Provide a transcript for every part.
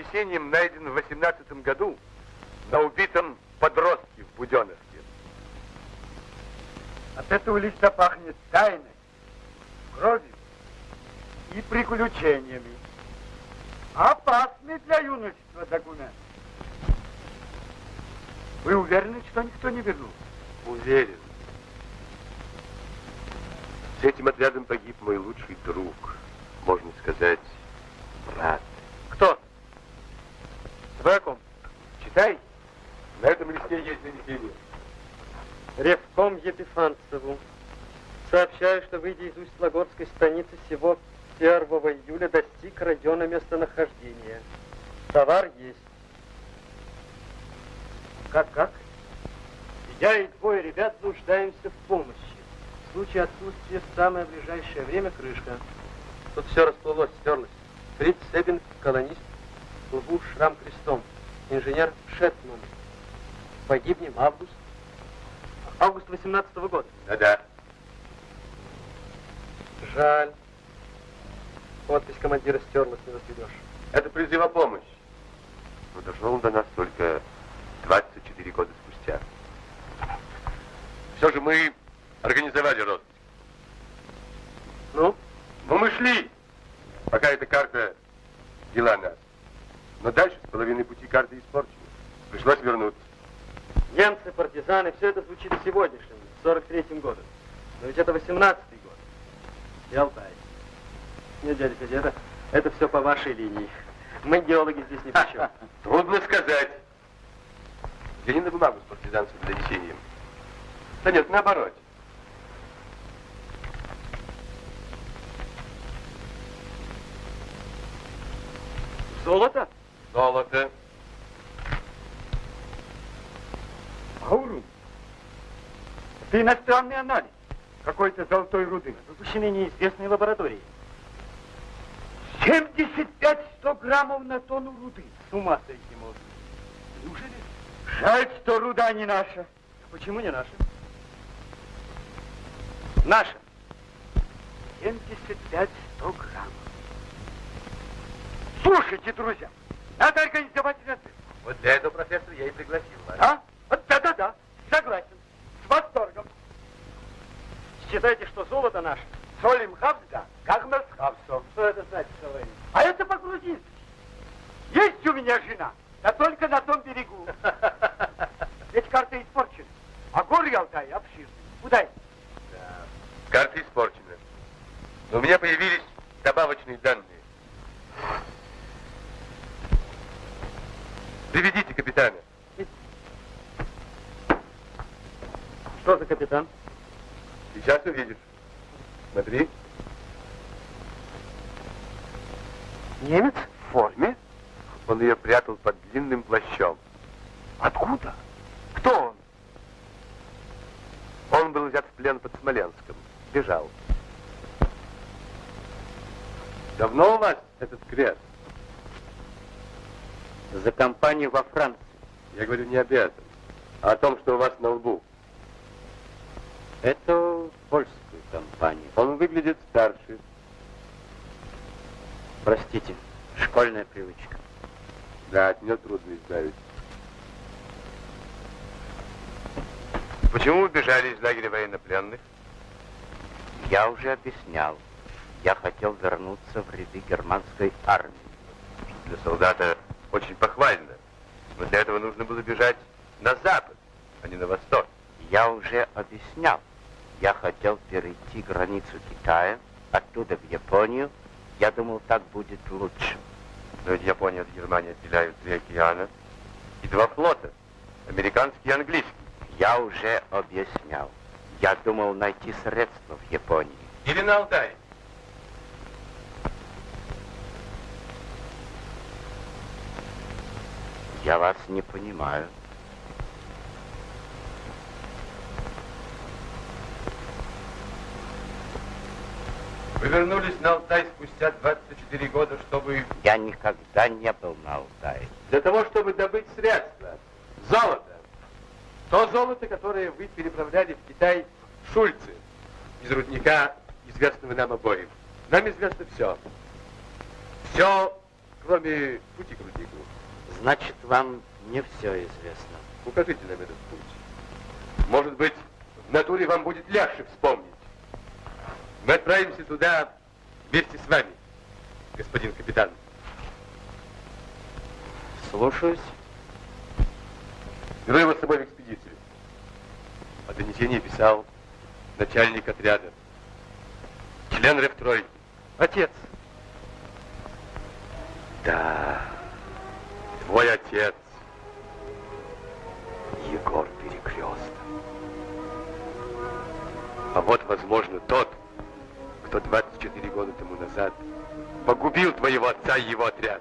план с донесением найден в 18 году на убитом подростке в Буденовске. От этого листа пахнет тайной, кровью и приключениями. Опасный для юношества документ. Вы уверены, что никто не вернул? Уверен. С этим отрядом погиб мой лучший друг, можно сказать, брат. Кто? Вы о ком? Читай. На этом листе есть донесение. Ревком Епифанцеву. Сообщаю, что, выйдя из Усть-Лагорской станицы всего 1 июля, достиг района местонахождения. Товар есть. Как, как? Я и двое ребят нуждаемся в помощи. В случае отсутствия в самое ближайшее время крышка. Тут все расплылось, стерлось. Фриц Себин, колонист, в лбу шрам крестом. Инженер Шетман. Погибнем август. Август 18 -го года. Да-да. Жаль. Подпись командира стерлась, не возведешь. Это призыв о помощи. Но дошел он до нас только 24 года спустя. Все же мы организовали рост. Ну? Но мы шли, пока эта карта вела нас. Но дальше с половины пути карты испорчена. Пришлось вернуться. Немцы, партизаны, все это звучит сегодняшним, в 43-м году. Но ведь это 18-й год. И Алтай. Нет, дядя Федя, это, это все по вашей линии. Мы, геологи, здесь ни при чем. Трудно сказать. Взгляни на бумагу с партизанским донесением. Да нет, наоборот. Золото? Золото. Аурум. Это иностранный анализ какой-то золотой руды. Выпущенный неизвестной лабораторией. 75-100 граммов на тонну руды. С ума сойти можно. Неужели? Жаль, что руда не наша. Почему не наши? Наша. 75-100 граммов. Слушайте, друзья, надо организовать разрыв. Вот для этого, профессор, я и пригласил вас. А? Вот Да-да-да, согласен. С восторгом. Считайте, что золото наше. Солим хавда, как мы с хавсом. Что это значит, товарищ? А это по-грузински. Есть у меня жена, да только на том берегу. Ведь карта испорчена. А горы Алтай обширны. Куда идти? Карта испорчена. Но у меня появились точные данные. Приведите капитана. Что за капитан? Сейчас увидишь. Смотри. Немец в форме? Он ее прятал под длинным плащом. Откуда? Кто он? Он был взят в плен под Смоленском. Бежал. Давно у вас этот крест? За компанию во Франции. Я говорю не об этом, а о том, что у вас на лбу. Это. Он выглядит старше. Простите, школьная привычка. Да, от нее трудно избавиться. Почему вы бежали из лагеря военнопленных? Я уже объяснял. Я хотел вернуться в ряды германской армии. Для солдата очень похвально. Но для этого нужно было бежать на запад, а не на восток. Я уже объяснял. Я хотел перейти границу Китая, оттуда в Японию. Я думал, так будет лучше. Но ведь Япония от Германии отделяют три океана и два флота, американский и английский. Я уже объяснял. Я думал найти средства в Японии. Или на Алтае. Я вас не понимаю. Вы вернулись на Алтай спустя 24 года, чтобы... Я никогда не был на Алтае. Для того, чтобы добыть средства. Золото. То золото, которое вы переправляли в Китай Шульцы из рудника, известного нам обоим. Нам известно все. Все, кроме пути к руднику. Значит, вам не все известно. Укажите нам этот путь. Может быть, в натуре вам будет легче вспомнить. Мы отправимся туда вместе с вами, господин капитан. Слушаюсь. Беру его с собой в экспедицию. О донесении писал начальник отряда. Член рефтройки. Отец. Да, твой отец. Егор Перекресток. А вот, возможно, тот, кто 24 года тому назад погубил твоего отца и его отряд.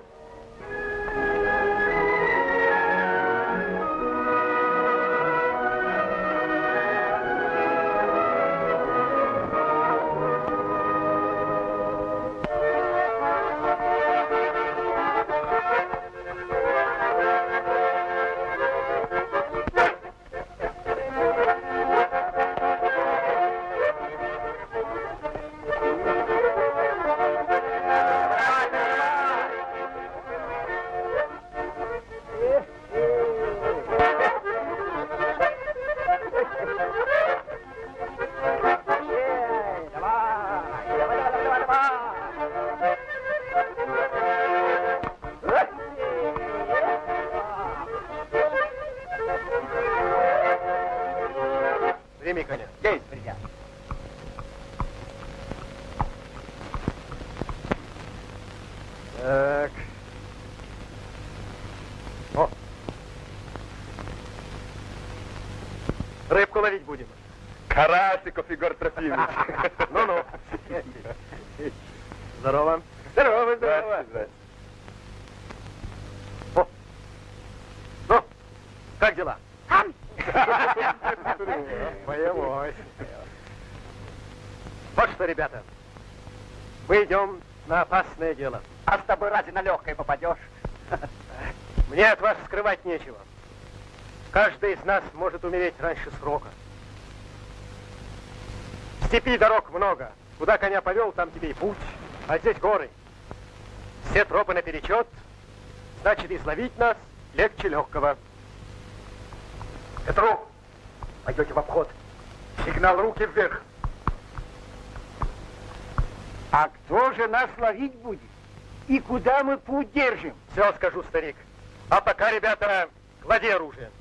Из нас может умереть раньше срока. В степи дорог много. Куда коня повел, там тебе и путь. А здесь горы. Все тропы наперечет. Значит, изловить нас легче легкого. Петру, пойдете в обход. Сигнал руки вверх. А кто же нас ловить будет? И куда мы путь держим? Все скажу, старик. А пока, ребята, клади оружие.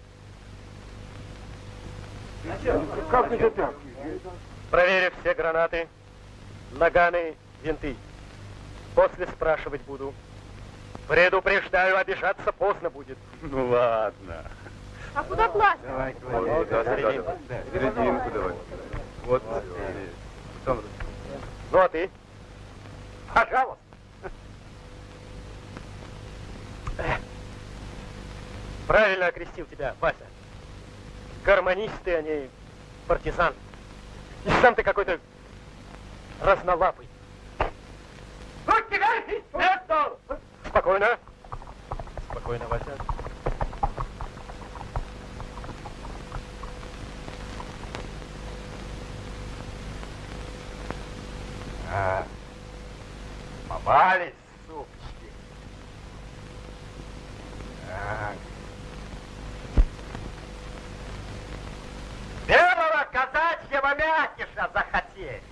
Как это так? Проверив все гранаты, наганы, винты. После спрашивать буду. Предупреждаю, обижаться поздно будет. Ну ладно. А куда класть? Давай, Вот, да, да, да, да. Серединку давай. Вот. Потом Ну а ты? Пожалуйста. Правильно окрестил тебя, Вася. Гармонисты, они партизан. И сам ты какой-то разнолапый. Спокойно. Спокойно, Вася. А, попались, супчики. Так. Белого казачьего мякиша захотели.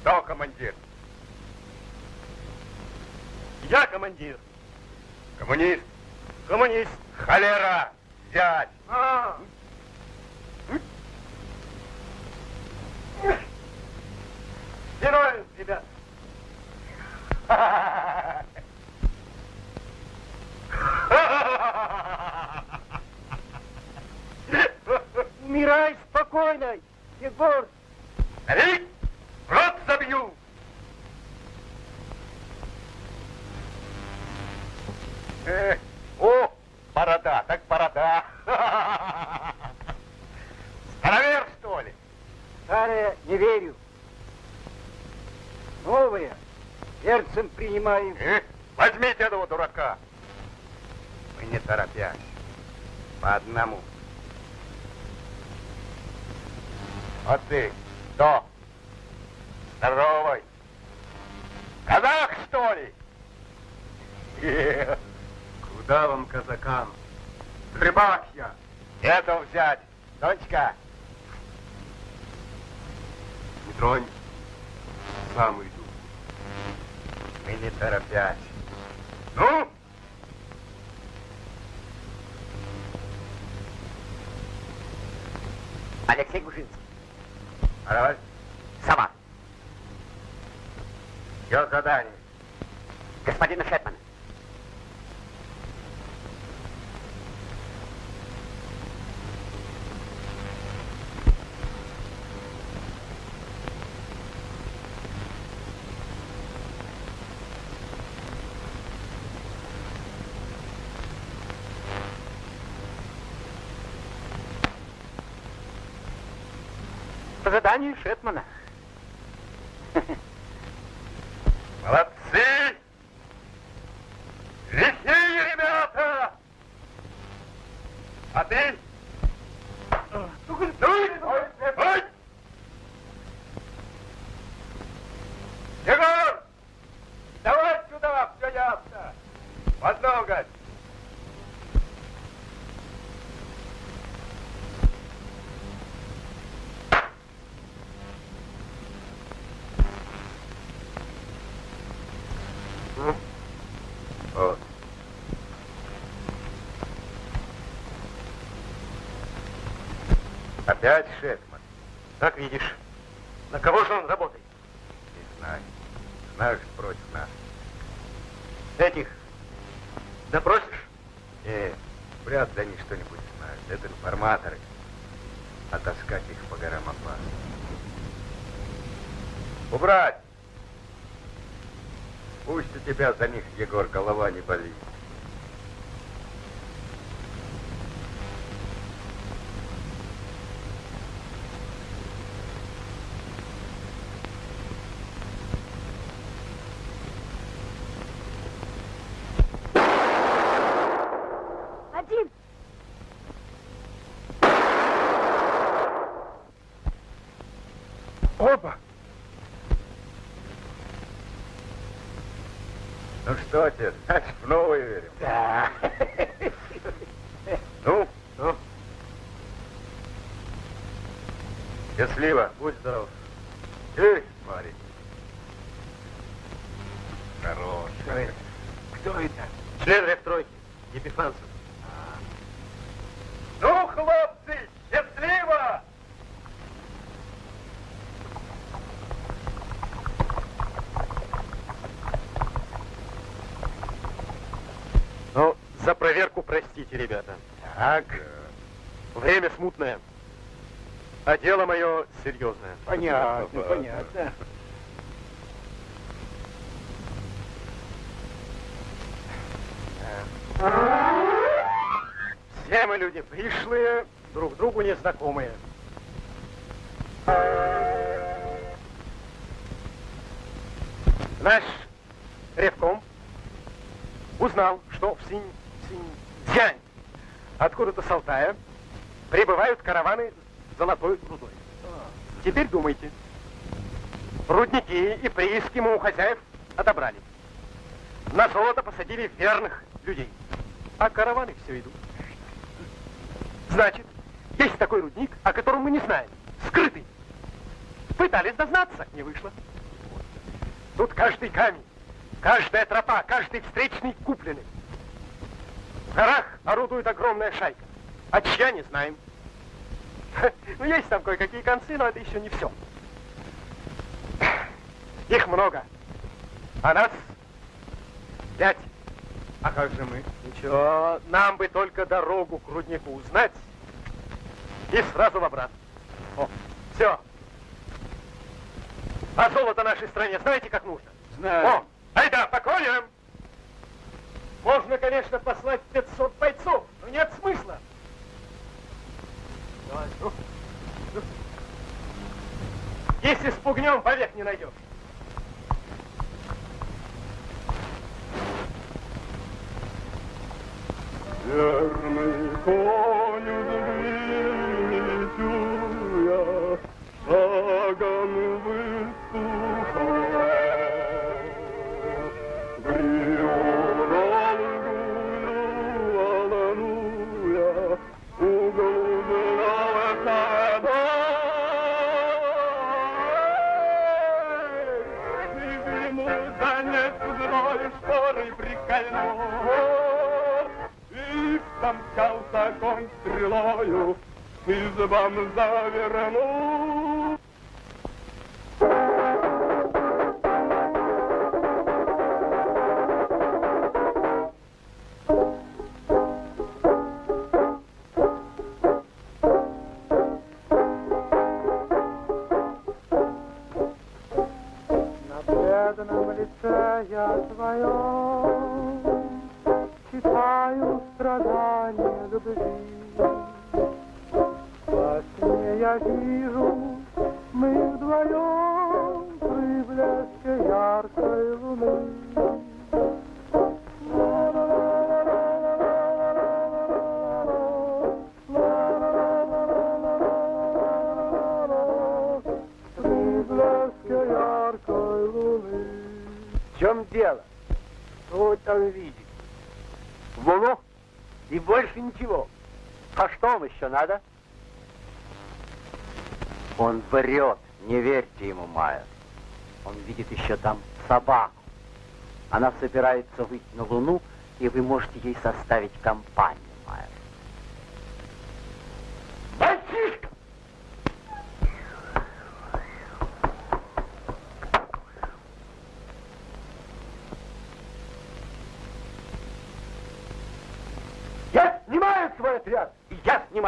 Кто командир? Я командир. Коммунист. Коммунист. Холера. Зять. А. Герои, ребят. Умирай спокойно, Егор. Старик, рот забью. Э, о, борода, так борода. Старовер, что ли? Старое не верю. Новое сердцем принимаю. Э, возьмите этого дурака. Мы не торопясь. По одному. А ты кто? Здоровый. Казах, что ли? Э, Куда вам, казакам? Рыбак я. Этого взять. Дочка. Не тронь. Сам иду. Мы не торопясь. Ну? Алексей Гужинский. Давай. Сама. Я задание. Господина Шетмана. По заданию Шетмана. Молодцы! Лихие ребята! А ты? Ну, ой! Егор! Давай сюда, все ясно. В одно, гать. Вот. Опять Шетман? Как видишь. На кого же он работает? Не знаю. Что против нас. Этих допросишь? Не, вряд ли они что-нибудь знают. Это информаторы. А таскать их по горам опасно. Убрать! Пусть у тебя за них, Егор, голова не болит. Что, отец, значит, в новую верим. Да. Ну, Ну, счастливо. будь здоров. Эй, смотри. Хорош. Кто это? Кто это? Член рефтройки. Епифанцев. Ну, хлопцы, счастливо! Знаете, ребята, Так, время смутное, а дело мое серьезное. Понятно, понятно. Все мы люди пришлые, друг другу незнакомые. Наш ревком узнал, что в Синь... Синьцзянь, откуда-то с Алтая, прибывают караваны с золотой рудой. Теперь думайте. Рудники и прииски мы у хозяев отобрали. На золото посадили верных людей. А караваны все идут. Значит, есть такой рудник, о котором мы не знаем. Скрытый. Пытались дознаться, не вышло. Тут каждый камень, каждая тропа, каждый встречный купленный. В горах орудует огромная шайка. А чья, не знаем. Ну, есть там кое-какие концы, но это еще не все. Их много. А нас пять. А как же мы? Ничего, нам бы только дорогу к руднику узнать и сразу в обратно. О, все. А золото нашей стране знаете, как нужно? Знаю. О, айда, по коням! Можно, конечно, послать 500 бойцов, но нет смысла. Давай, ну, ну. Если спугнем, вовек не найдешь. Верный коню двигаю я, шагом выступая. И помчался конь стрелою, избам завернул. На бледном лице я твоем Читаю страдания любви Во сне я вижу, мы вдвоем При блеске яркой луны В чем дело? Вы там Луну? И больше ничего. А что вам еще надо? Он врет, не верьте ему, Майер. Он видит еще там собаку. Она собирается выйти на Луну, и вы можете ей составить компанию,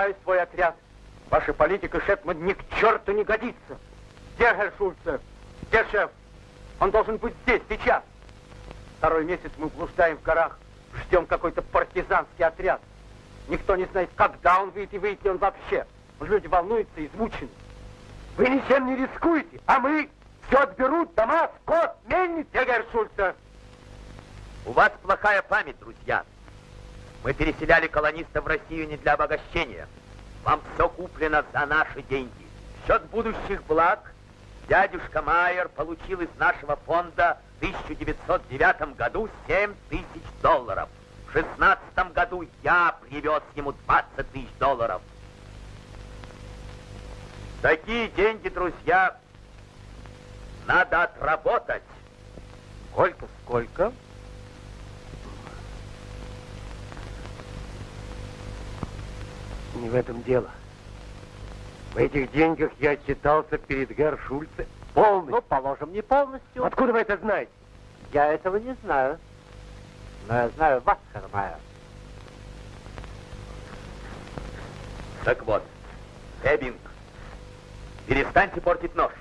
снимаю свой отряд. Ваша политика, Шепман, ни к черту не годится. Где Герр Шульце? Где шеф? Он должен быть здесь, сейчас. Второй месяц мы блуждаем в горах, ждем какой-то партизанский отряд. Никто не знает, когда он выйдет и выйдет ли он вообще. Люди волнуются, измучены. Вы ничем не рискуете, а мы все отберут, дома, скот, мельницы. Где Герр Шульце? У вас плохая память, друзья. Мы переселяли колонистов в Россию не для обогащения. Вам все куплено за наши деньги. В счет будущих благ дядюшка Майер получил из нашего фонда в 1909 году 7 тысяч долларов. В 16 году я привез ему 20 тысяч долларов. Такие деньги, друзья, надо отработать. Сколько, сколько? Не в этом дело. В этих деньгах я отчитался перед Герр Шульце полностью. Ну, положим, не полностью. Откуда вы это знаете? Я этого не знаю. Но я знаю вас, Майер. Так вот, Эббинг, перестаньте портить нож.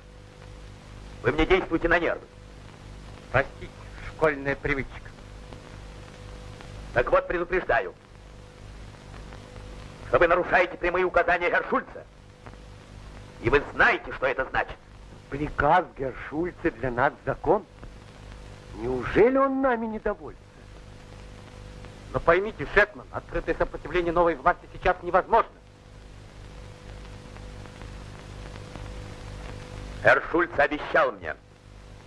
Вы мне действуете на нервы. Простите, школьная привычка. Так вот, предупреждаю, что вы нарушаете прямые указания Гершульца. И вы знаете, что это значит. Приказ Гершульца для нас закон. Неужели он нами недоволен? Но поймите, Шетман, открытое сопротивление новой власти сейчас невозможно. Гершульц обещал мне,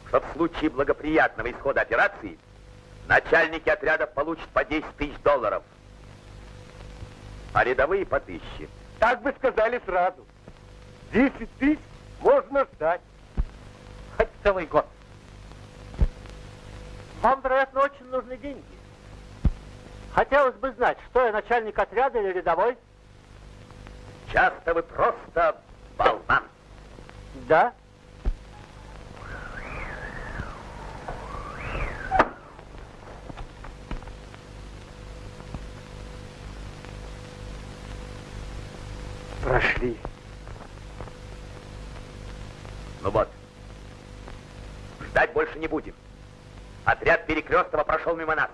что в случае благоприятного исхода операции начальники отрядов получат по 10 тысяч долларов, а рядовые по тысяче. Так бы сказали сразу. Десять тысяч можно ждать. Хоть целый год. Вам, вероятно, очень нужны деньги. Хотелось бы знать, что я начальник отряда или рядовой? Часто вы просто болван. Да. Прошли. Ну вот, ждать больше не будем. Отряд Перекрестова прошел мимо нас.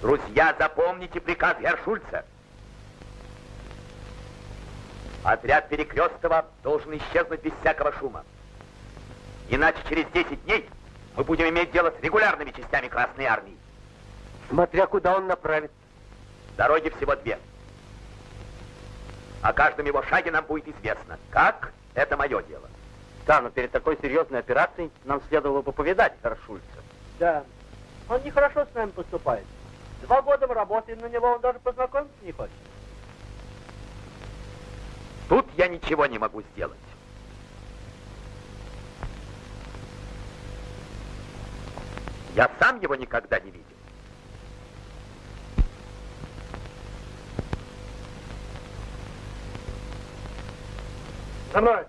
Друзья, запомните приказ Гершульца. Отряд Перекрестова должен исчезнуть без всякого шума. Иначе через 10 дней мы будем иметь дело с регулярными частями Красной Армии. Смотря куда он направит. Дороги всего две. О каждом его шаге нам будет известно. Как? Это мое дело. Да, но перед такой серьезной операцией нам следовало бы повидать Гершульца. Да. Он нехорошо с нами поступает. Два года мы работаем на него, он даже познакомиться не хочет. Тут я ничего не могу сделать. Я сам его никогда не видел. За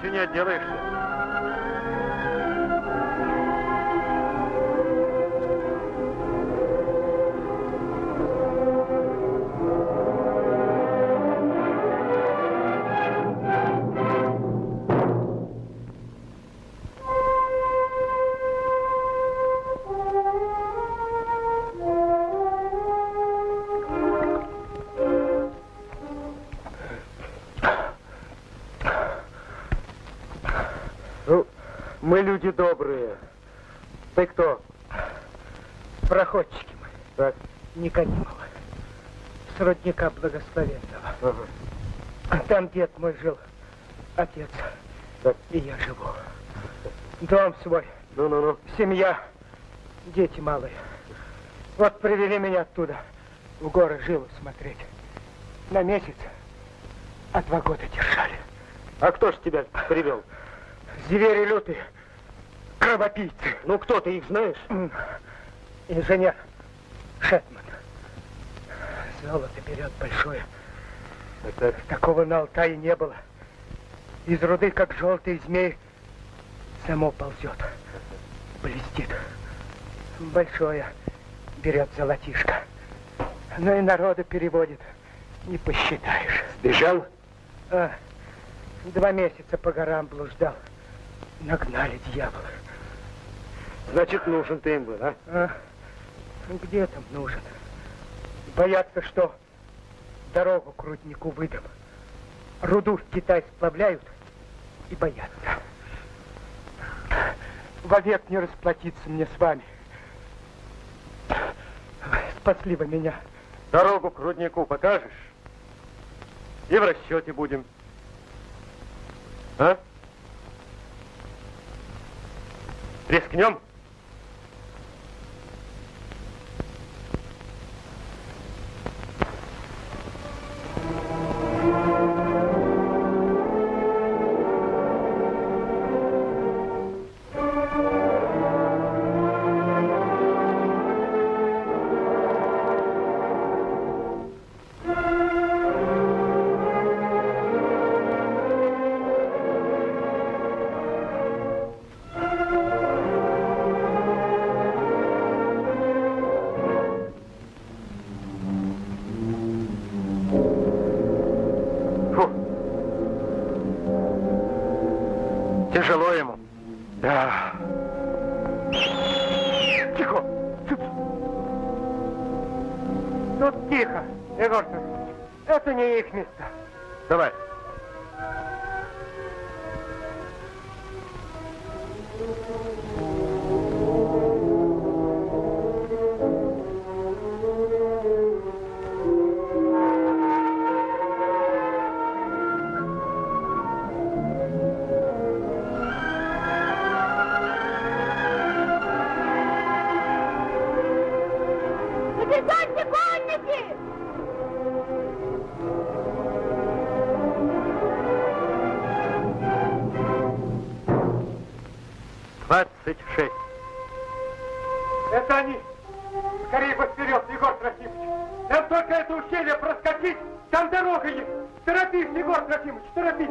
Смертью не отделаешься. Люди добрые. Ты кто? Проходчики мы. Так. Никодимова. С родника благословенного. Ага. Там дед мой жил, отец. Так. И я живу. Дом свой, Ну-ну-ну. семья, дети малые. Вот привели меня оттуда, в горы жилу смотреть. На месяц, а два года держали. А кто ж тебя привел? Звери лютые, кровопийцы. Ну, кто ты их знаешь? Инженер Шетман. Золото берет большое. Так, Такого на Алтае не было. Из руды, как желтый змей, само ползет. Блестит. Большое берет золотишко. Ну и народа переводит. Не посчитаешь. Сбежал? А, два месяца по горам блуждал. Нагнали дьявола. Значит, нужен ты им был, а? А? Ну, Где там нужен? Боятся, что дорогу к руднику выдам. Руду в Китай сплавляют и боятся. Вовек не расплатиться мне с вами. Спасли вы меня. Дорогу к руднику покажешь? И в расчете будем. А? Рискнем? Трофимович, торопись.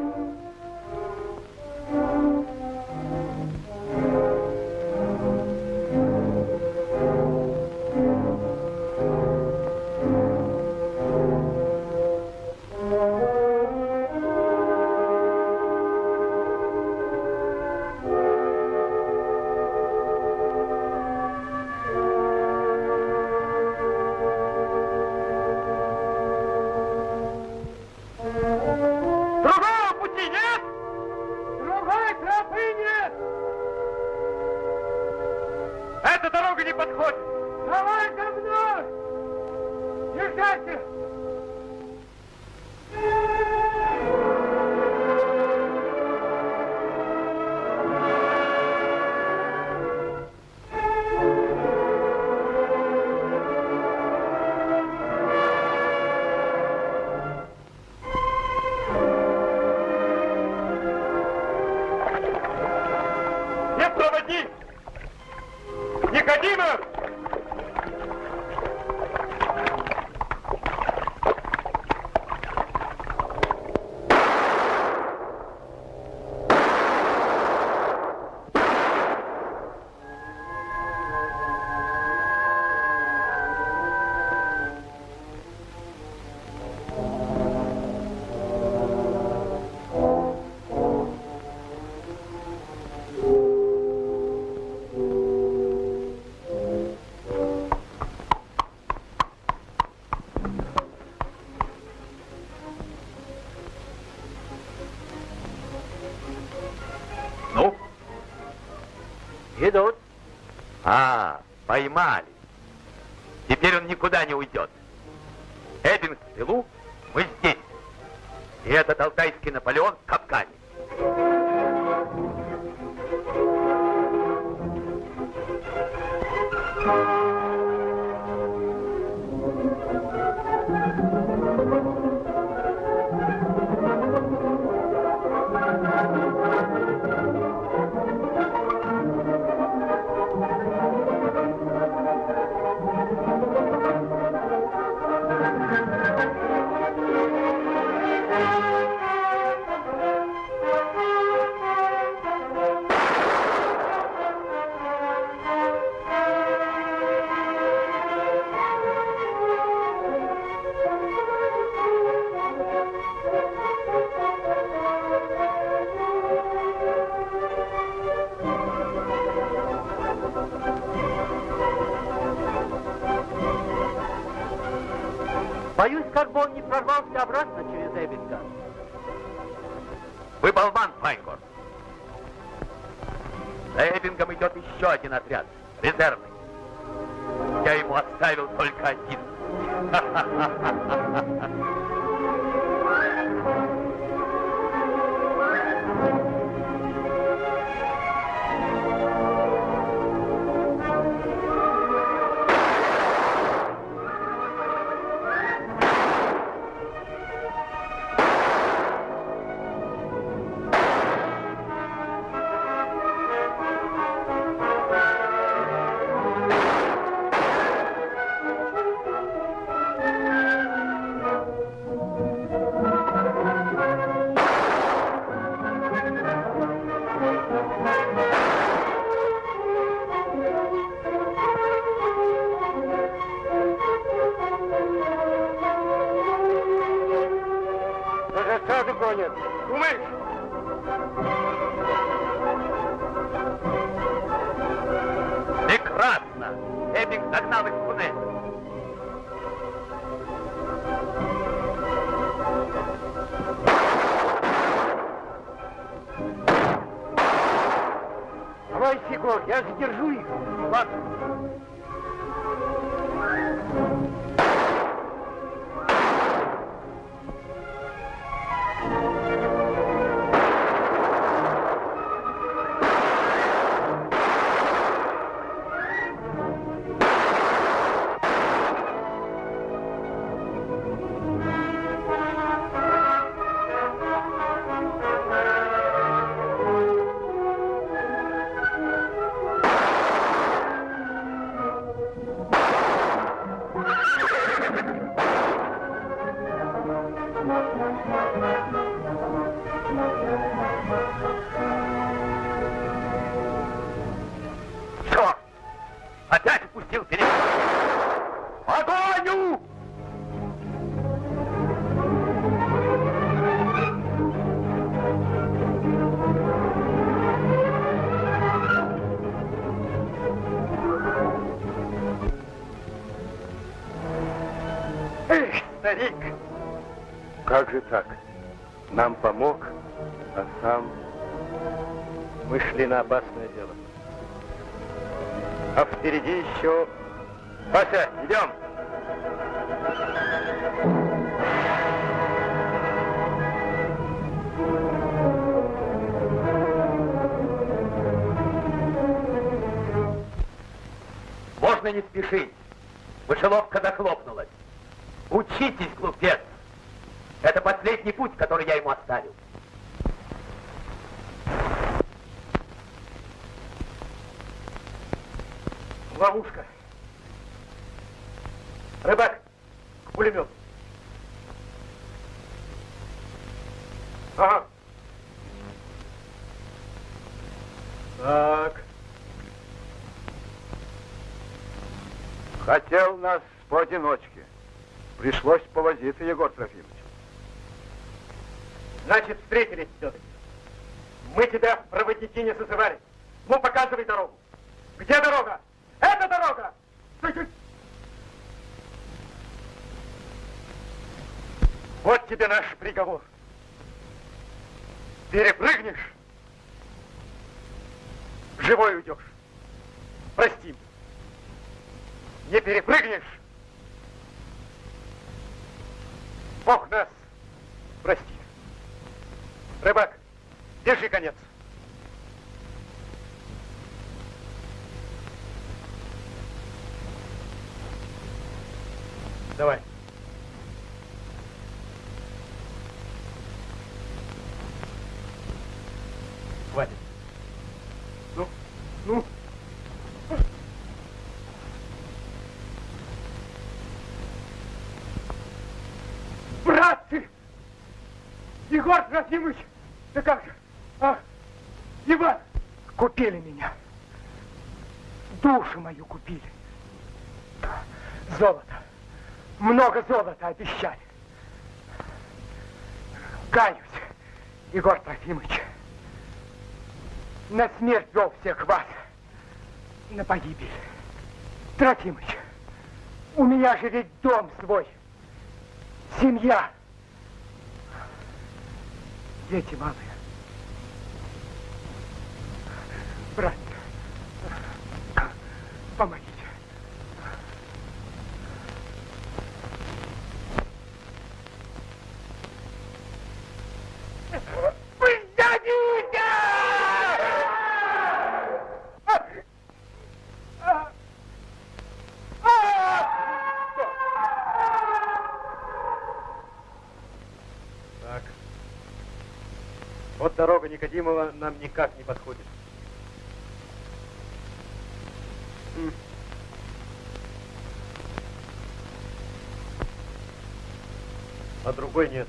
Поймали. Теперь он никуда не уйдет. Эббинг в тылу, мы здесь. И этот алтайский Мы шли на опасное дело. А впереди еще... Вася, идем! Можно не спешить. Мышеловка захлопнулась. Учитесь, глупец. Это последний путь, который я ему оставил. Ловушка. Рыбак, к пулемету. Ага. Так. Хотел нас поодиночке. Пришлось повозиться, Егор Трофимович. Значит, встретились все-таки. Мы тебя в не созывали. Ну, показывай дорогу. Где дорога? Это дорога! Стой, стой. Вот тебе наш приговор. Перепрыгнешь, живой уйдешь. Прости. Не перепрыгнешь, Бог нас прости. Рыбак, держи конец. Давай. Егор Трофимович! Да как же? А, Иван! Купили меня. Душу мою купили. Золото. Много золота обещали. Каюсь, Егор Трофимович. На смерть вел всех вас. На погибель. Трофимыч, у меня же ведь дом свой. семья, дети малые. Брат, помогите. Так. Вот дорога Никодимова нам никак не подходит. А другой нет.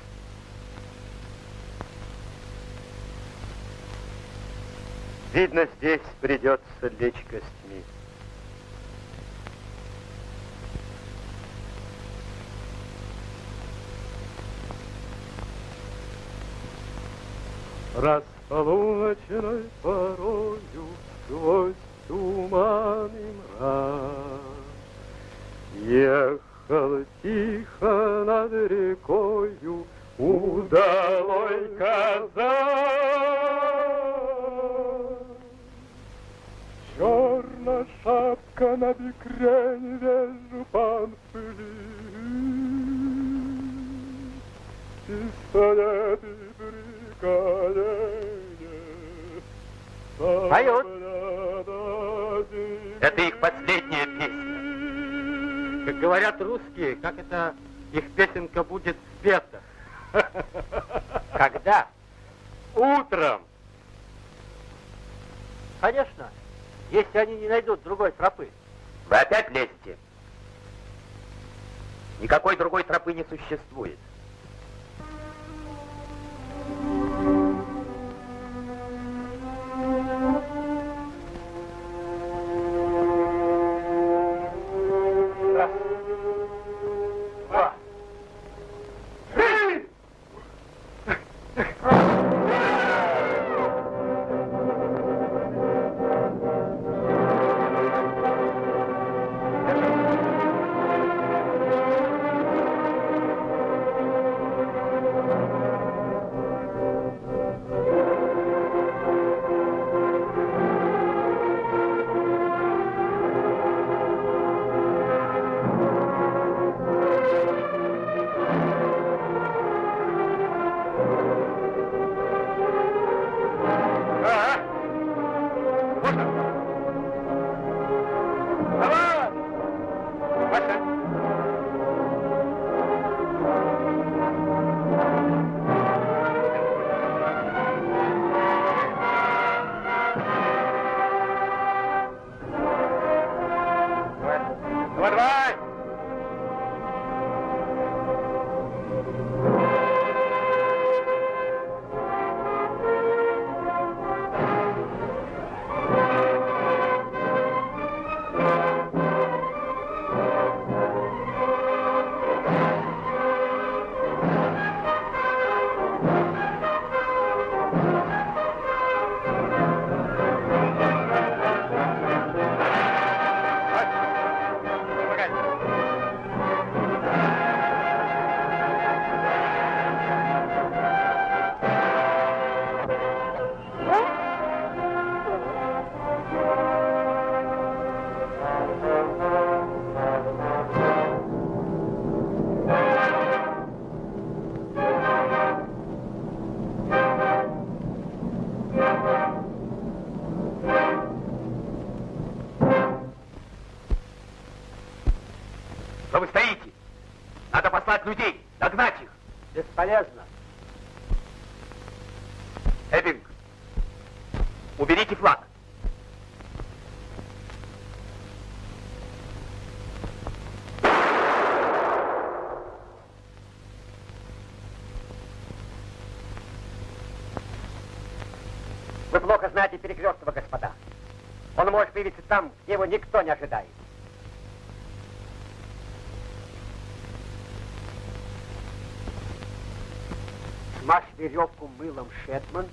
Видно, здесь придется лечь костьми. Располуночной порою сквозь туман и мрак Ехал тихо над рекою удалой казак. Черная шапка на бекре, не вижу пан пыли. Пистолет и приколение. Поют. Это их последняя песня. Как говорят русские, как это их песенка будет спета? Когда? Утром. Конечно, если они не найдут другой тропы. Вы опять лезете? Никакой другой тропы не существует. Людей, догнать их. Бесполезно. Эббинг, уберите флаг. Вы плохо знаете Перекрестного, господа. Он может появиться там, где его никто не ожидает. Веревку мылом Шетман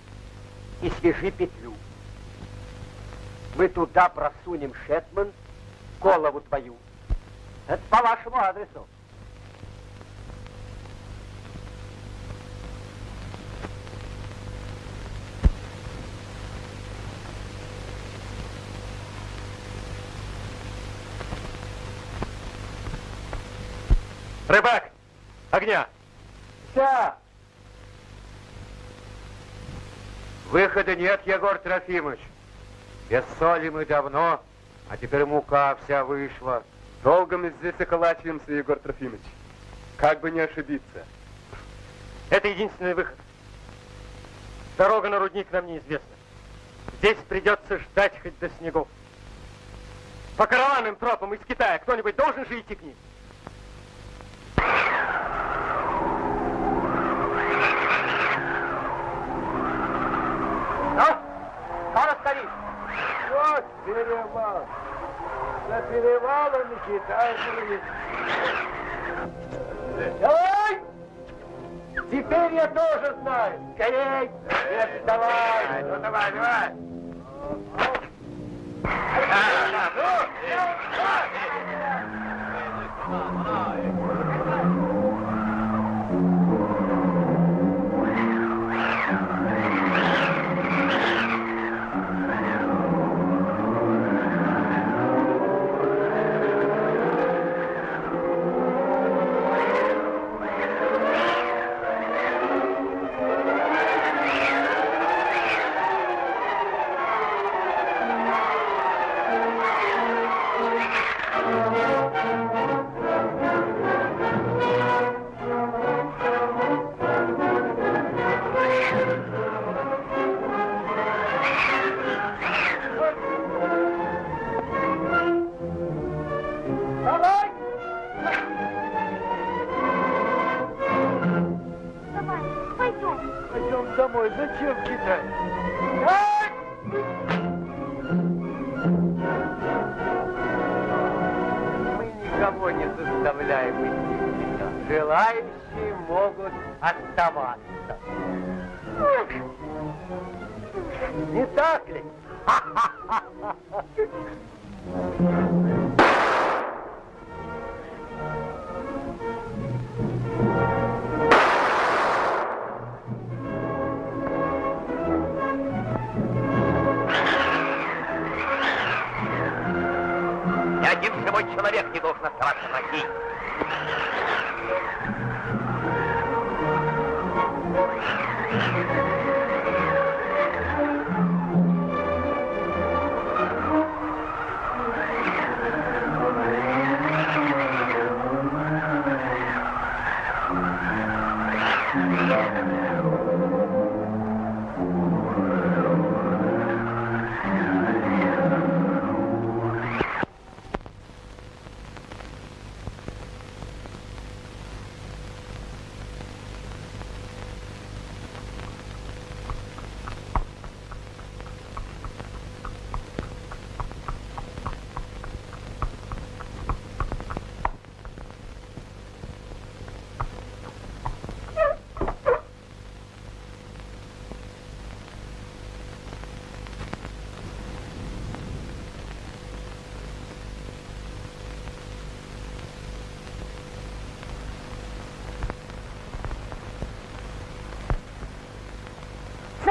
и свяжи петлю. Мы туда просунем Шетман, голову твою. Это по вашему адресу. Рыбак, огня! Вся! Выхода нет, Егор Трофимович. Без соли мы давно, а теперь мука вся вышла. Долго мы здесь околачиваемся, Егор Трофимович. Как бы не ошибиться. Это единственный выход. Дорога на рудник нам неизвестна. Здесь придется ждать хоть до снегов. По караванным тропам из Китая кто-нибудь должен же идти к ним? Ну, скоро скорей. Вот перевал. За Ой! Теперь я тоже знаю. Скорей! Нет, давай! Ну давай, давай. Давай!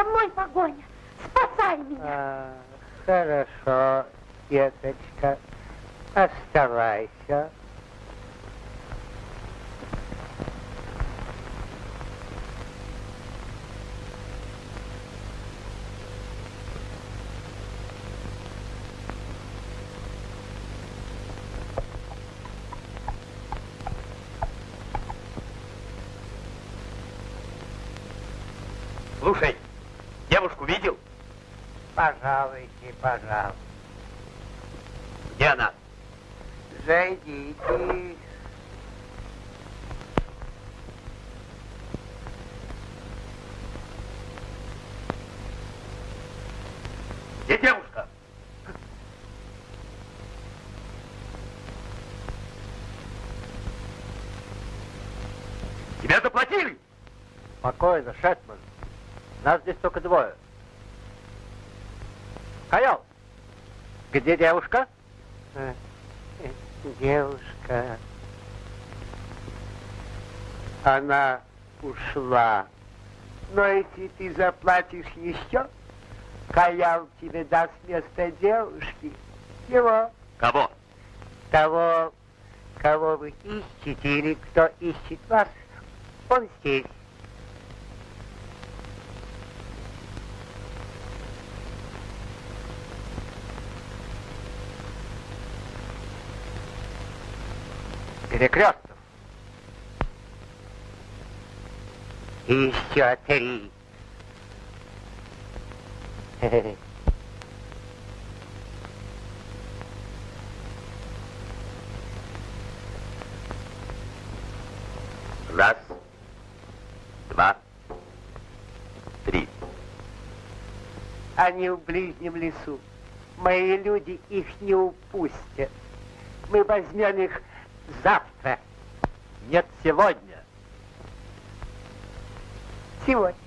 Мной погоня. Спасай меня. А, хорошо, деточка. Оставайся. Слушай, девушку видел? Пожалуйте, пожалуйста. Где она? Зайдите. Где девушка? Тебя заплатили? Спокойно, Шетман. Нас здесь только двое. Каял, где девушка? Э, Девушка. Она ушла. Но если ты заплатишь еще, Каял тебе даст место девушки. Его, Кого? того Кого вы ищете или кто ищет вас, он здесь. Перекрестов. Еще три. Раз, два, три. Они в ближнем лесу. Мои люди их не упустят. Мы возьмем их завтра. Нет, сегодня. Сегодня.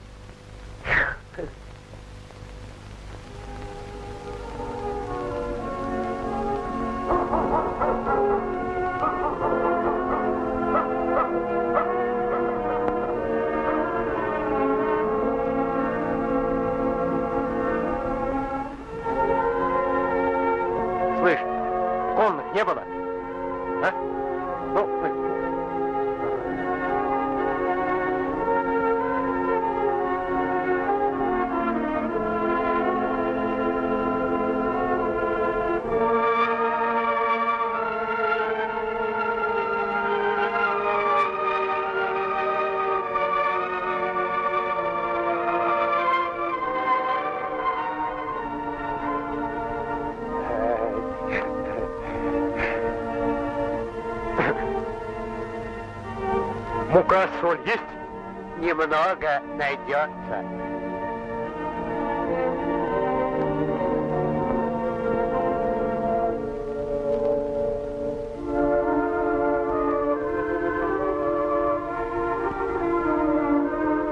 Немного найдется.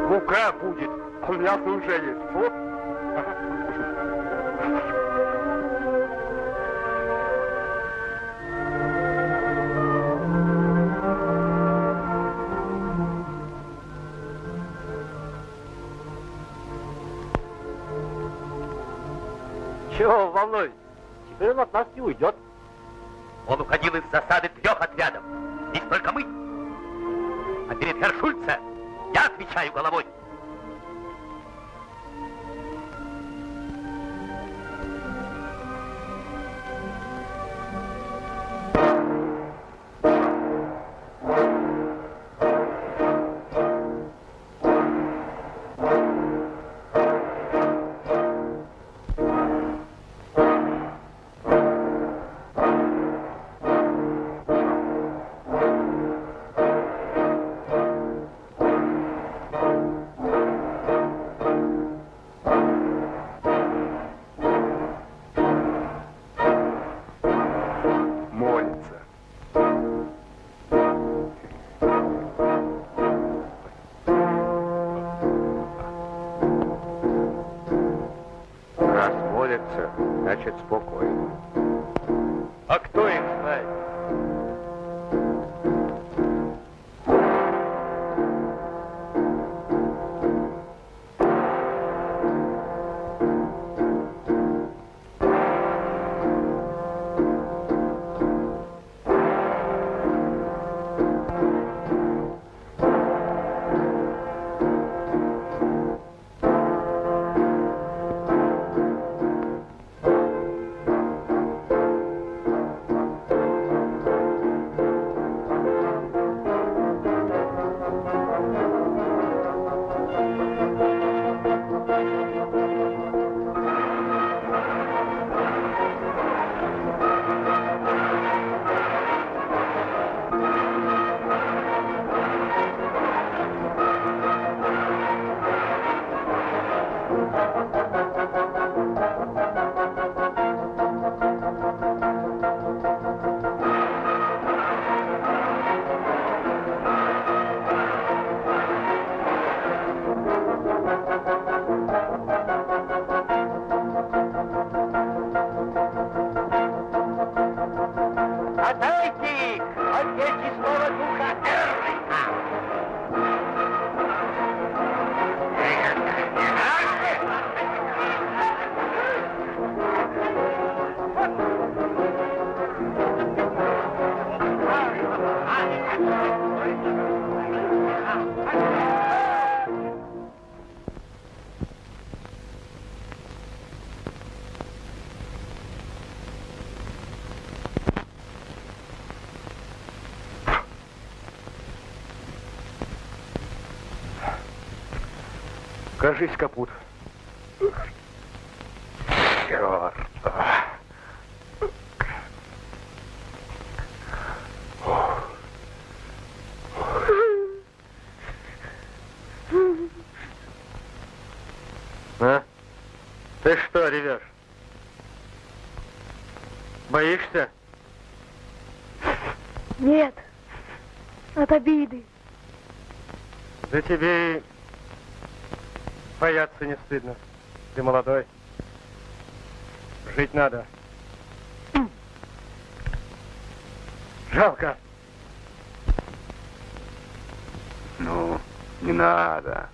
Мука будет. А мясо уже есть. А кто их знает? Кажись, капут. Черт. А? Ты что ревешь? Боишься? Нет, от обиды. Да тебе бояться не стыдно. Ты молодой. Жить надо. Жалко. Ну, не надо.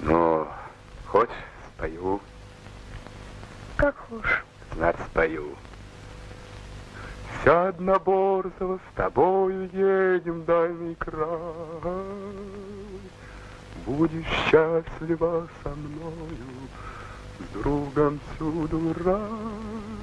Ну, хоть спою, Как хочешь. знать спою. Все одноборзого, с тобою едем дальний край. Будешь счастлива со мною, с другом всюду рай.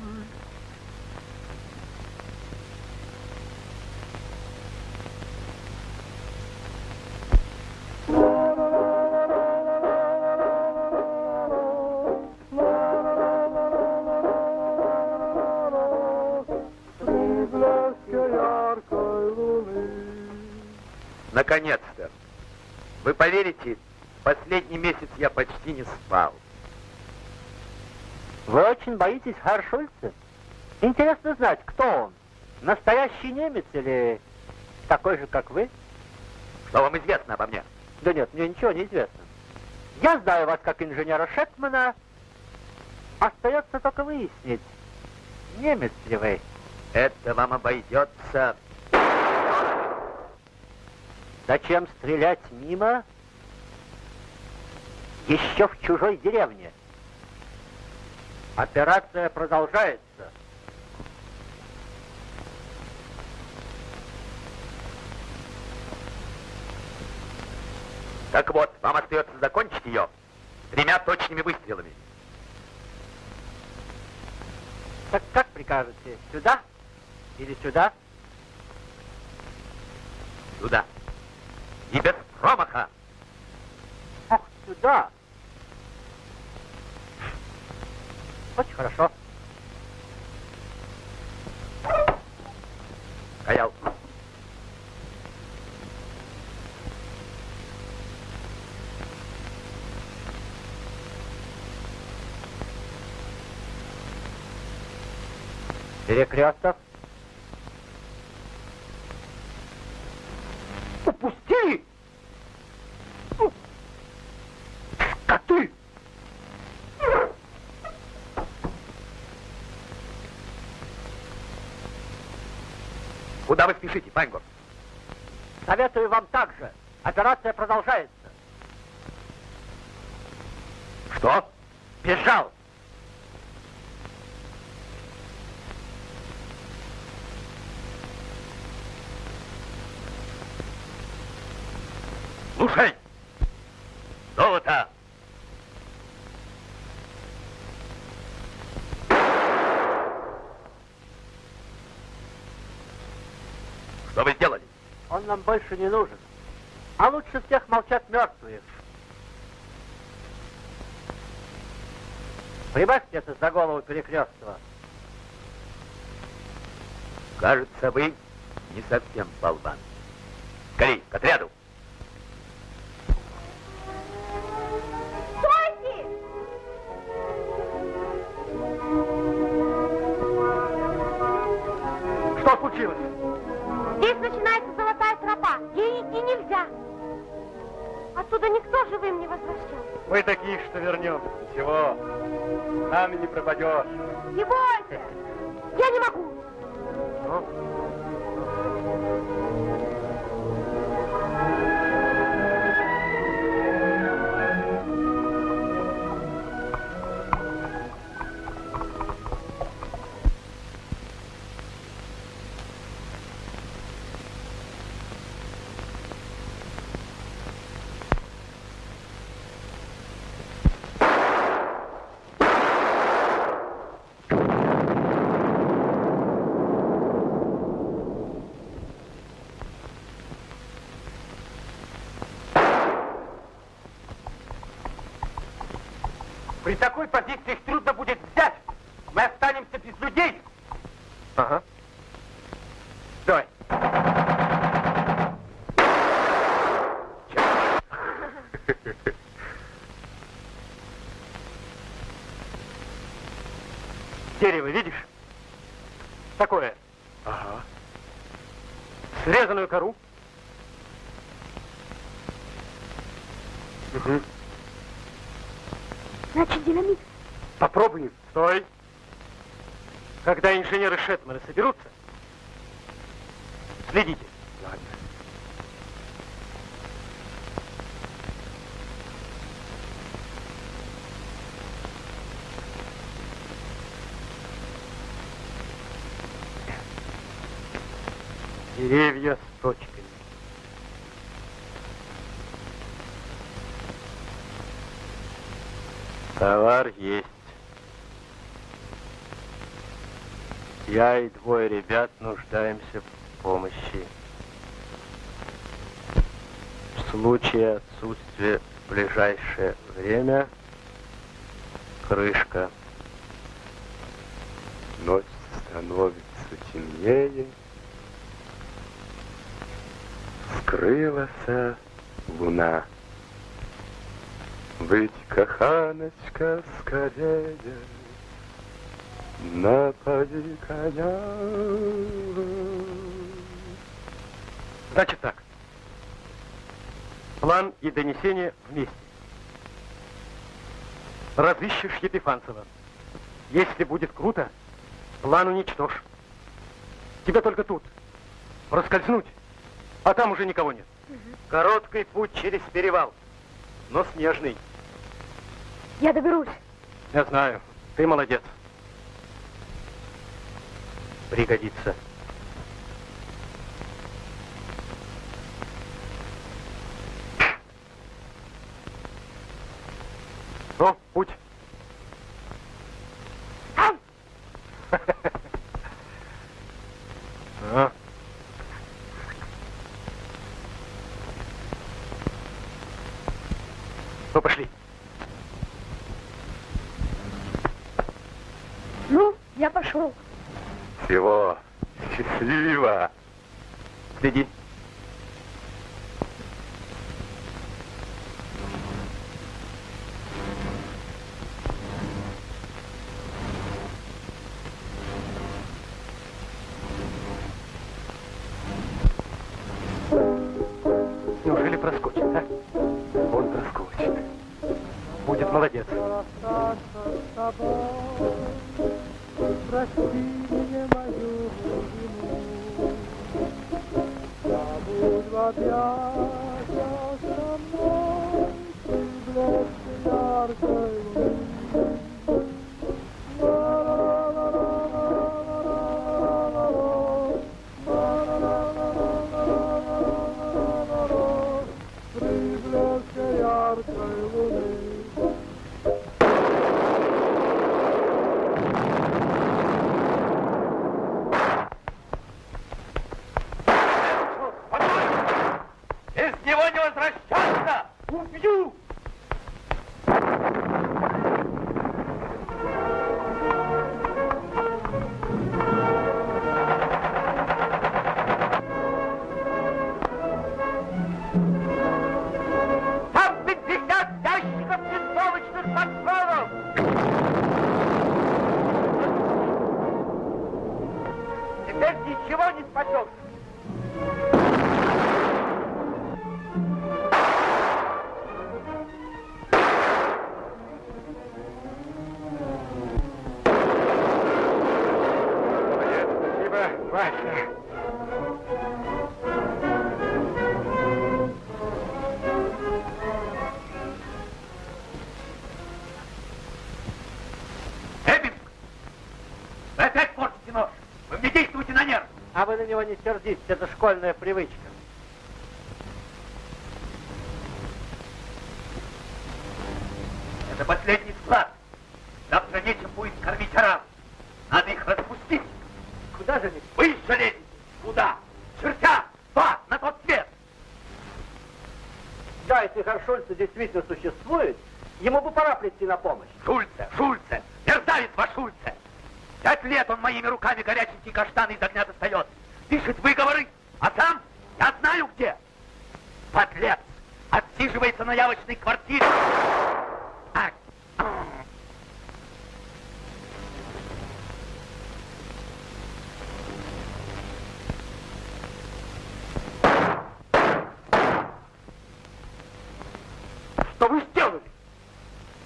Поверите, последний месяц я почти не спал. Вы очень боитесь Харшульца? Интересно знать, кто он? Настоящий немец или такой же, как вы? Что вам известно обо мне? Да нет, мне ничего не известно. Я знаю вас как инженера Шетмана. Остается только выяснить, немец ли вы. Это вам обойдется. Зачем стрелять мимо? Еще в чужой деревне. Операция продолжается. Так вот, вам остается закончить ее тремя точными выстрелами. Так как прикажете, сюда или сюда? Сюда. И без промаха. Сюда. Очень хорошо. Стоял. Перекресток. Упусти! Куда вы спешите, Пангор? Советую вам также. Операция продолжается. Что? Бежал. Слушай! Золото! Что вы сделали? Нам больше не нужен. А лучше всех молчат мертвые. Прибавьте это за голову перекрестного. Кажется, вы не совсем болван. Скорей, к отряду! При такой позиции их трудно будет взять. Мы останемся без людей. Ага. Давай. Дерево, видишь? Такое. Ага. Срезанную кору. Угу. Значит, динамит. Попробуем. Стой. Когда инженеры Шетмана соберутся, следите. Ладно. Деревья с точками. Товар есть. Я и двое ребят нуждаемся в помощи. В случае отсутствия в ближайшее время крышка. Ночь становится темнее. Скрылась луна. Быть, каханочка, скорее, напади коня. Значит так. План и донесение вместе. Разыщешь Епифанцева. Если будет круто, план уничтожь. Тебе только тут. Проскользнуть, а там уже никого нет. Короткий путь через перевал, но снежный. Я доберусь. Я знаю, ты молодец. Пригодится. Ну, путь. Него не сердитесь, это школьная привычка. Это последний склад. Завтра нечем будет кормить араб. Надо их распустить. Куда же они? Вы же лезете. Куда? Чертя! Два! На тот свет! Да, если Харшольцы действительно существует, Ему бы пора прийти на помощь. Шульце, Шульце, мерзавец ваш Шульце! Пять лет он моими руками горяченький каштан из огня достает. Пишет выговоры, а сам я знаю где. Подлец! Отсиживается на явочной квартире. Ах, Что вы сделали?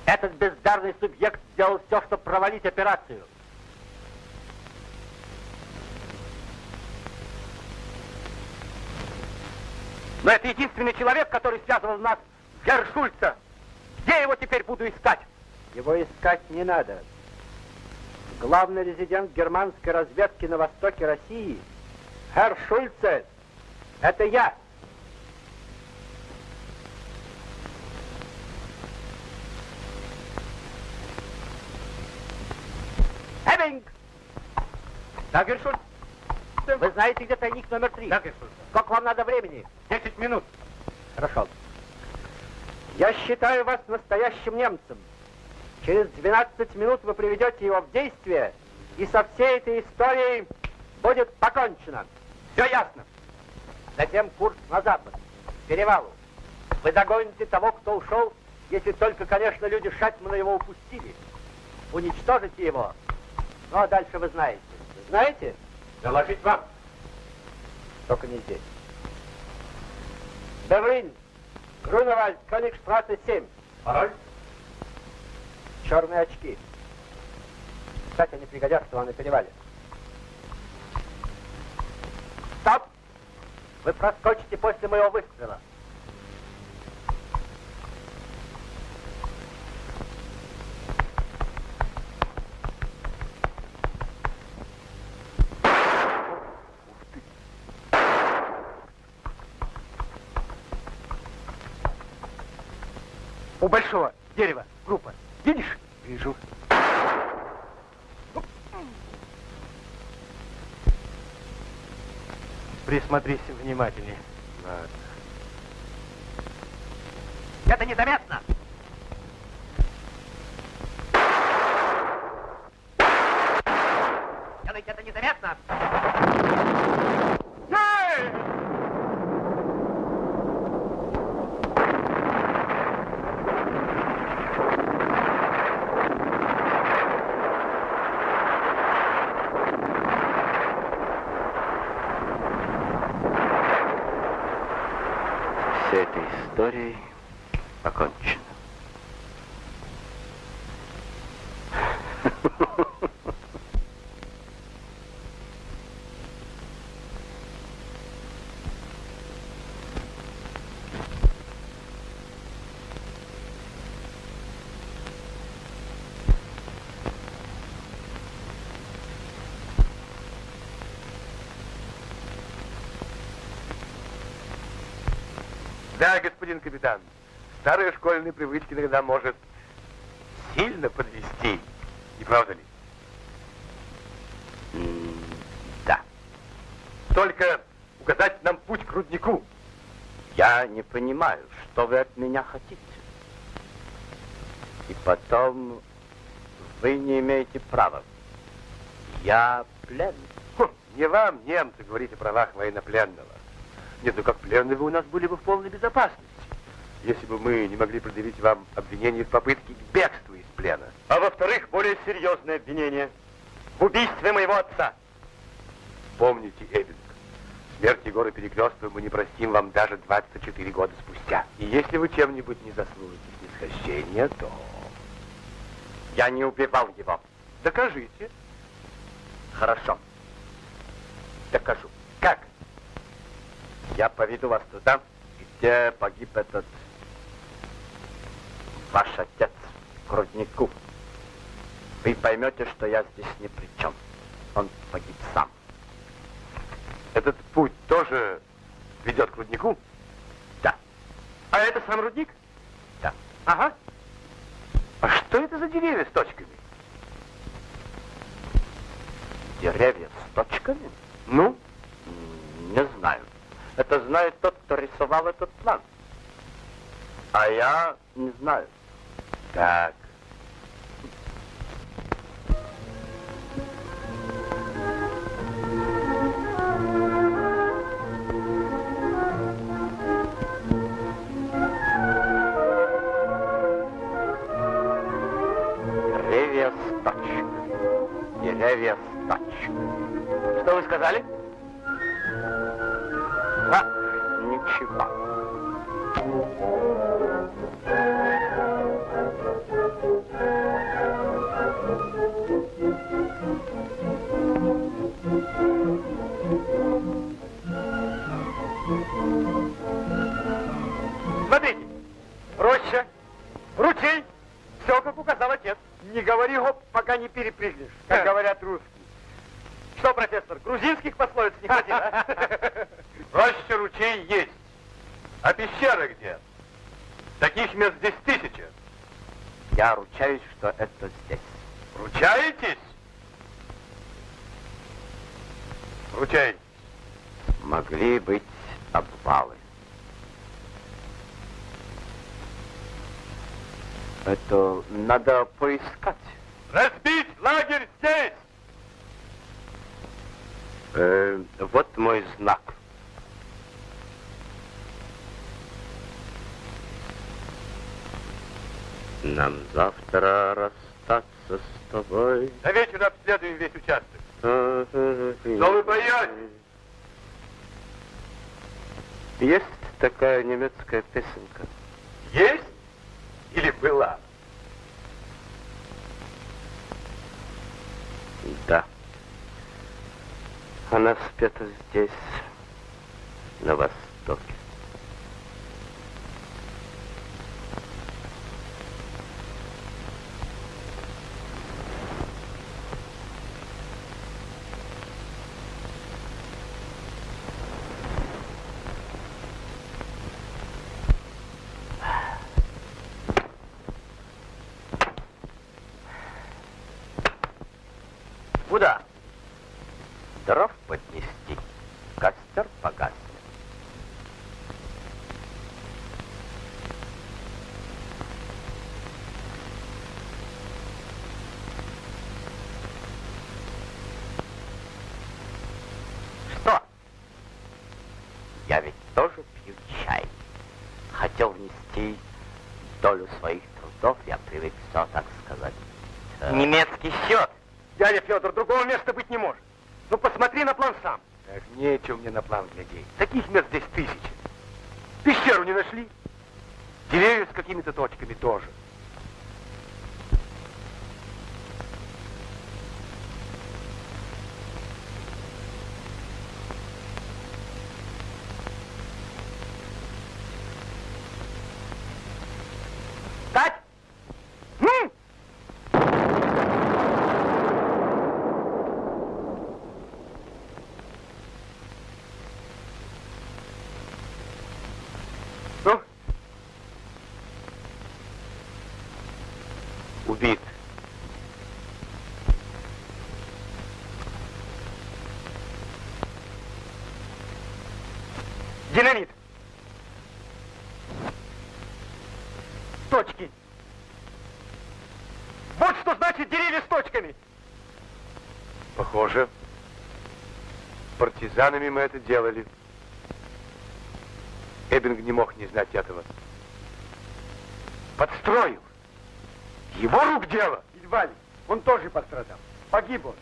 Этот бездарный субъект сделал все, чтобы провалить операцию. Но это единственный человек, который связывал нас с Гершульца. Где его теперь буду искать? Его искать не надо. Главный резидент германской разведки на востоке России, Herr Шульце, это я. Эббинг! Да, Гершуль? Вы знаете, где тайник номер три? Да, Гершуль. Сколько вам надо времени? Десять минут. Хорошо. Я считаю вас настоящим немцем. Через 12 минут вы приведете его в действие, и со всей этой историей будет покончено. Все ясно. Затем курс на запад, к перевалу. Вы догоните того, кто ушел, если только, конечно, люди Шатмана его упустили. Уничтожите его. Ну, а дальше вы знаете. Знаете? Доложить вам. Только не здесь. Берлин. Груневальд, Кёнигштрассе 7. Пароль? Черные очки. Кстати, они пригодятся вам на перевале. Стоп! Вы проскочите после моего выстрела. У дерева группа. Видишь? Вижу. Присмотрись внимательнее. это незаметно. Делайте это незаметно. С этой историей покончено. Да, господин капитан, старые школьные привычки иногда может сильно подвести. Не правда ли? М, Да. Только указать нам путь к руднику. Я не понимаю, что вы от меня хотите. И потом, вы не имеете права. Я пленный. Хм, не вам, немцы, говорить о правах военнопленного. Нет, ну как пленные вы у нас были бы в полной безопасности, если бы мы не могли предъявить вам обвинение в попытке к бегству из плена. А во-вторых, более серьезное обвинение в убийстве моего отца. Помните, Эббинг, смерть Егора Перекрестова мы не простим вам даже 24 года спустя. И если вы чем-нибудь не заслужите снисхождения, то... Я не убивал его. Докажите. Хорошо. Докажу. Как? Я поведу вас туда, где погиб этот ваш отец, к руднику. Вы поймете, что я здесь ни при чем. Он погиб сам. Этот путь тоже ведет к руднику? Да. А это сам рудник? Да. Ага. А что это за деревья с точками? Деревья с точками? Ну? Не знаю. Это знает тот, кто рисовал этот план. А я не знаю. back. Куда? Дров поднести, костер погас. mnie na plan. партизанами мы это делали. Эббинг не мог не знать этого. Подстроил. Его рук дело. Едва ли. Он тоже пострадал. Погиб он.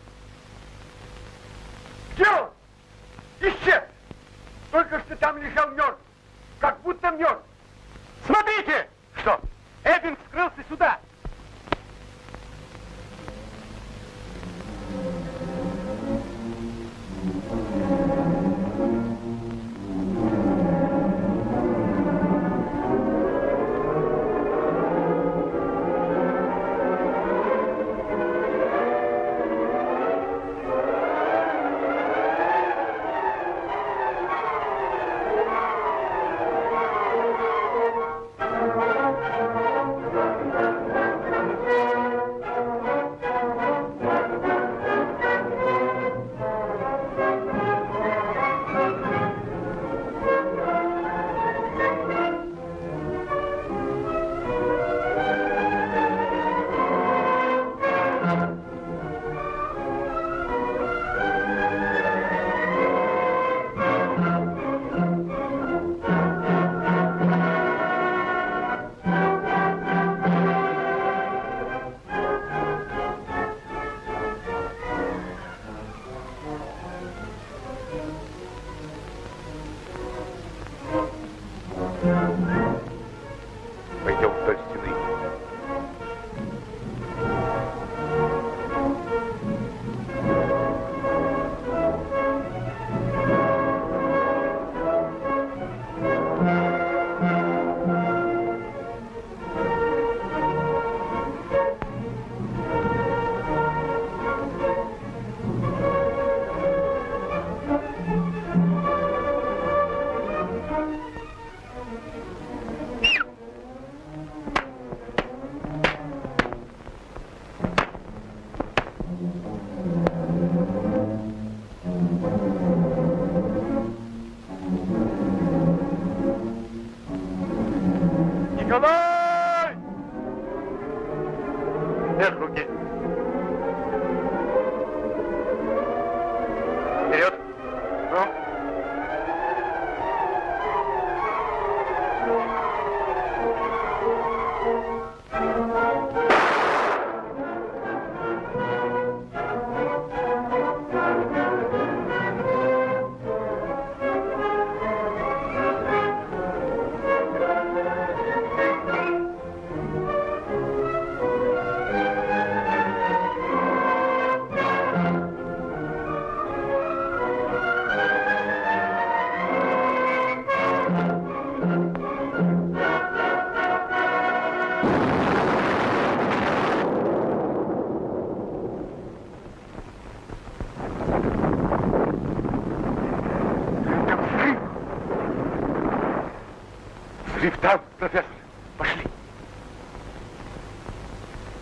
Там, профессор. Пошли.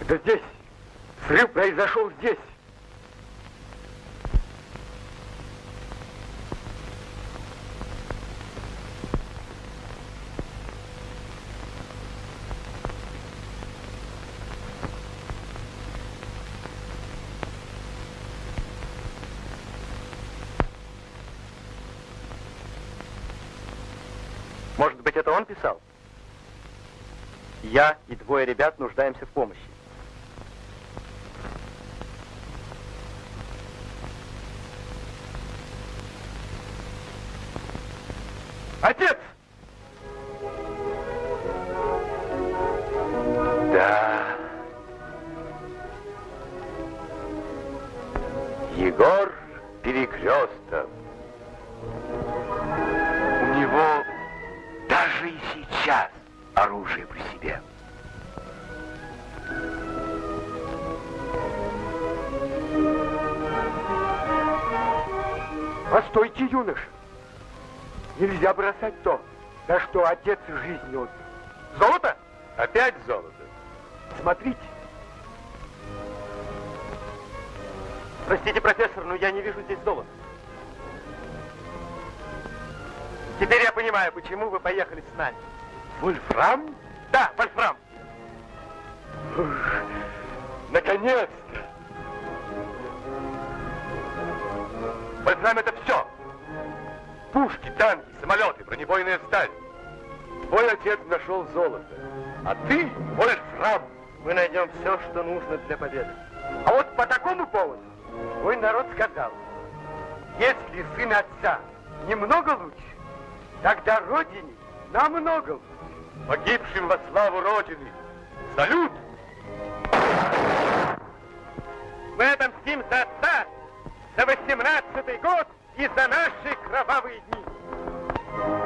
Это здесь. Взрыв произошел здесь. Писал? Я и двое ребят нуждаемся в помощи. С нами. Вольфрам? Да, Вольфрам. Наконец-то! Вольфрам это все. Пушки, танки, самолеты, бронебойная сталь. Твой отец нашел золото, а ты Вольфрам. Мы найдем все, что нужно для победы. а вот по такому поводу мой народ сказал, если сын отца немного лучше, тогда родине намного лучше. Погибшим во славу Родины. Салют! Мы отомстим за отца, за 18-й год и за наши кровавые дни.